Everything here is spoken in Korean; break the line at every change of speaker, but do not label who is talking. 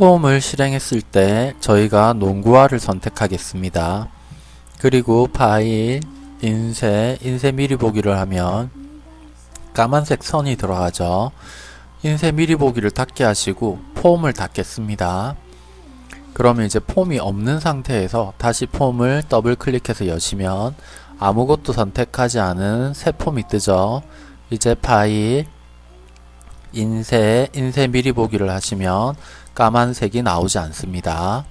폼을 실행했을 때 저희가 농구화를 선택하겠습니다. 그리고 파일, 인쇄, 인쇄 미리 보기를 하면 까만색 선이 들어가죠. 인쇄 미리 보기를 닫게 하시고 폼을 닫겠습니다. 그러면 이제 폼이 없는 상태에서 다시 폼을 더블 클릭해서 여시면 아무것도 선택하지 않은 새 폼이 뜨죠. 이제 파일, 인쇄, 인쇄 미리 보기를 하시면 까만색이 나오지 않습니다.